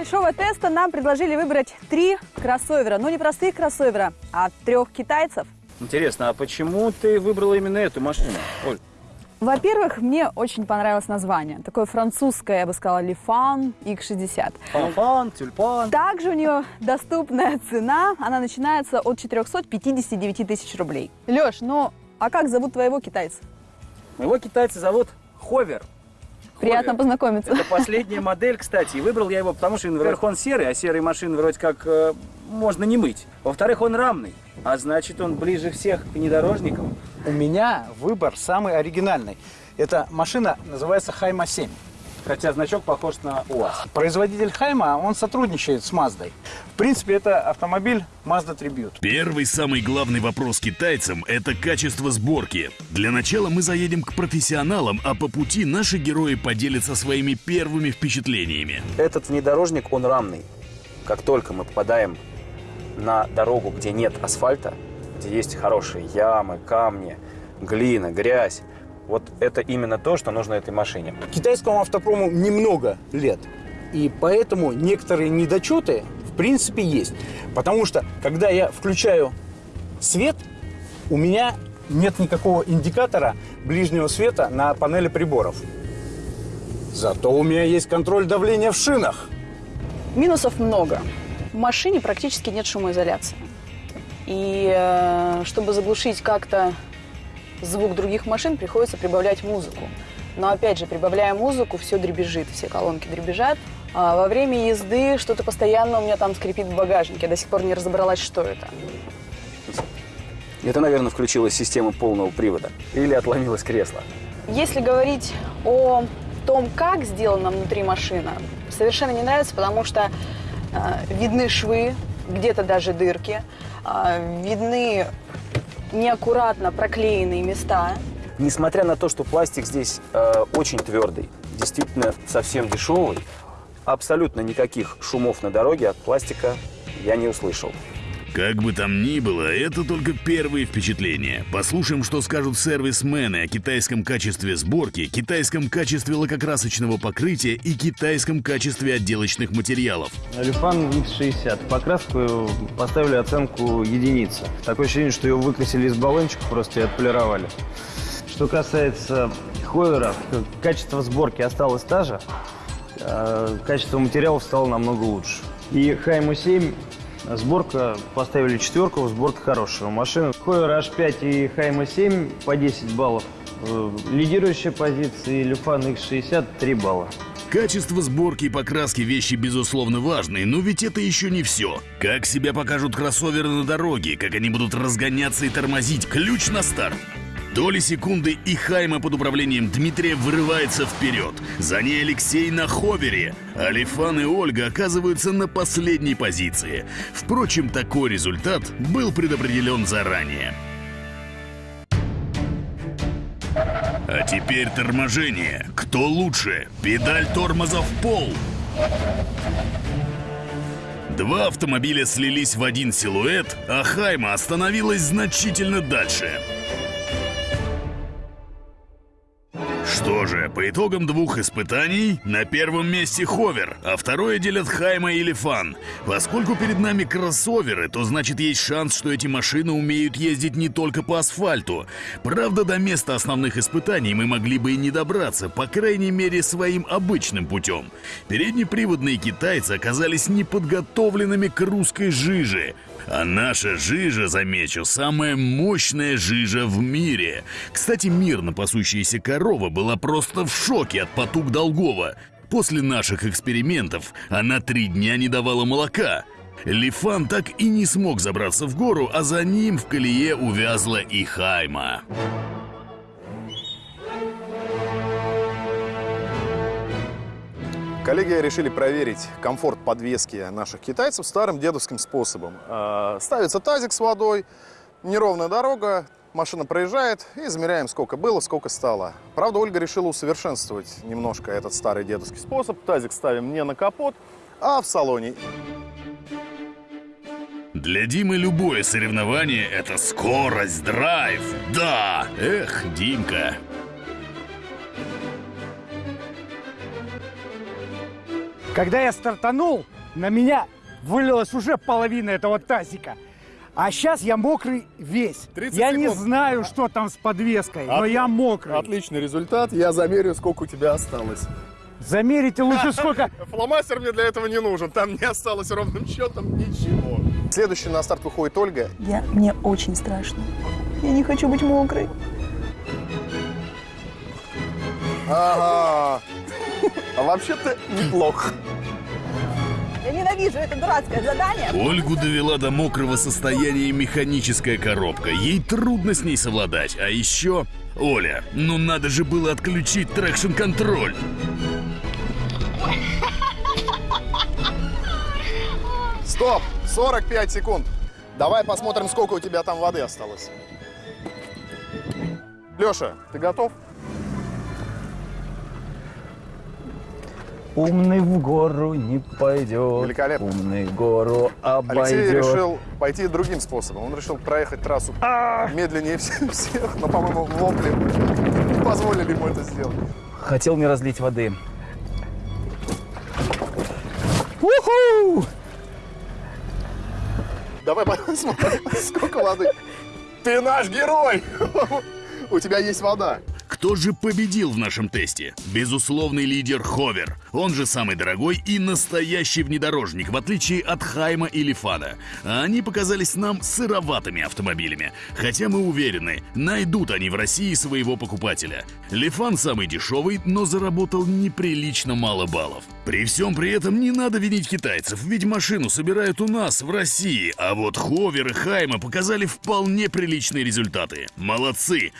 небольшого теста нам предложили выбрать три кроссовера. Ну, не простых кроссовера, а трех китайцев. Интересно, а почему ты выбрала именно эту машину, Оль? Во-первых, мне очень понравилось название. Такое французское, я бы сказала, Lifan X60. Фанфан, тюльпан. Также у нее доступная цена. Она начинается от 459 тысяч рублей. Леш, ну а как зовут твоего китайца? Моего китайца зовут Ховер. Приятно познакомиться. Это последняя модель, кстати. И выбрал я его, потому что, во-первых, он серый, а серые машины вроде как э, можно не мыть. Во-вторых, он рамный, а значит, он ближе всех к внедорожникам. У меня выбор самый оригинальный. Эта машина называется Хайма 7. Хотя значок похож на УАЗ. Производитель Хайма, он сотрудничает с Маздой. В принципе, это автомобиль Mazda Tribute. Первый самый главный вопрос китайцам – это качество сборки. Для начала мы заедем к профессионалам, а по пути наши герои поделятся своими первыми впечатлениями. Этот внедорожник, он рамный. Как только мы попадаем на дорогу, где нет асфальта, где есть хорошие ямы, камни, глина, грязь, вот это именно то, что нужно этой машине. Китайскому автопрому немного лет. И поэтому некоторые недочеты в принципе есть. Потому что, когда я включаю свет, у меня нет никакого индикатора ближнего света на панели приборов. Зато у меня есть контроль давления в шинах. Минусов много. В машине практически нет шумоизоляции. И э, чтобы заглушить как-то звук других машин, приходится прибавлять музыку. Но опять же, прибавляя музыку, все дребезжит, все колонки дребезжат. А во время езды что-то постоянно у меня там скрипит в багажнике. Я до сих пор не разобралась, что это. Это, наверное, включилась система полного привода. Или отломилось кресло. Если говорить о том, как сделана внутри машина, совершенно не нравится, потому что э, видны швы, где-то даже дырки, э, видны неаккуратно проклеенные места. Несмотря на то, что пластик здесь э, очень твердый, действительно совсем дешевый, абсолютно никаких шумов на дороге от пластика я не услышал. Как бы там ни было, это только первые впечатления. Послушаем, что скажут сервисмены о китайском качестве сборки, китайском качестве лакокрасочного покрытия и китайском качестве отделочных материалов. Алифан X60. Покраску поставили оценку единица. Такое ощущение, что ее выкрасили из баллончиков просто и отполировали. Что касается ховера, качество сборки осталось та же, а качество материалов стало намного лучше. И Хайму 7 Сборка поставили четверку, сборка хорошая. Машина Хойер H5 и Хайма 7 по 10 баллов. Э, Лидирующая позиция Люфан X60 3 балла. Качество сборки и покраски вещи безусловно важны, но ведь это еще не все. Как себя покажут кроссоверы на дороге, как они будут разгоняться и тормозить, ключ на старт. Доли секунды и Хайма под управлением Дмитрия вырывается вперед. За ней Алексей на ховере. Алифан и Ольга оказываются на последней позиции. Впрочем, такой результат был предопределен заранее. А теперь торможение. Кто лучше? Педаль тормоза в пол. Два автомобиля слились в один силуэт, а Хайма остановилась значительно дальше. Что же, по итогам двух испытаний, на первом месте Ховер, а второе делят Хайма и Лифан. Поскольку перед нами кроссоверы, то значит есть шанс, что эти машины умеют ездить не только по асфальту. Правда, до места основных испытаний мы могли бы и не добраться, по крайней мере, своим обычным путем. Переднеприводные китайцы оказались неподготовленными к русской жиже. А наша жижа, замечу, самая мощная жижа в мире. Кстати, мирно пасущаяся корова была просто в шоке от потуг Долгова. После наших экспериментов она три дня не давала молока. Лифан так и не смог забраться в гору, а за ним в колее увязла и Хайма. Коллеги решили проверить комфорт подвески наших китайцев старым дедовским способом. Э, Ставится тазик с водой, неровная дорога, машина проезжает и замеряем, сколько было, сколько стало. Правда, Ольга решила усовершенствовать немножко этот старый дедовский способ. Тазик ставим не на капот, а в салоне. Для Димы любое соревнование — это скорость, драйв. Да! Эх, Димка. Когда я стартанул, на меня вылилась уже половина этого тазика. А сейчас я мокрый весь. 30 Я не секунд. знаю, что там с подвеской, но От- я мокрый. Отличный результат. Я замерю, сколько у тебя осталось. Замерите лучше сколько. Фломастер мне для этого не нужен. Там не осталось ровным счетом ничего. Следующий на старт выходит Ольга. Я, мне очень страшно. Я не хочу быть мокрой. Ага. А вообще-то неплохо. Я ненавижу это дурацкое задание. Ольгу довела до мокрого состояния механическая коробка. Ей трудно с ней совладать. А еще... Оля, ну надо же было отключить трекшн-контроль. Стоп! 45 секунд. Давай посмотрим, сколько у тебя там воды осталось. Леша, ты готов? Умный в гору не пойдет. Великолепно. Умный гору Алексей обойдет. решил пойти другим способом. Он решил проехать трассу медленнее всех, всех, но, по-моему, вопли не позволили ему это сделать. Хотел не разлить воды. Уху! Давай посмотрим, сколько воды. Ты наш герой! У тебя есть вода. Кто же победил в нашем тесте? Безусловный лидер Ховер. Он же самый дорогой и настоящий внедорожник, в отличие от Хайма и Лифана. А они показались нам сыроватыми автомобилями. Хотя мы уверены, найдут они в России своего покупателя. Лифан самый дешевый, но заработал неприлично мало баллов. При всем при этом не надо винить китайцев, ведь машину собирают у нас, в России. А вот Ховер и Хайма показали вполне приличные результаты. Молодцы!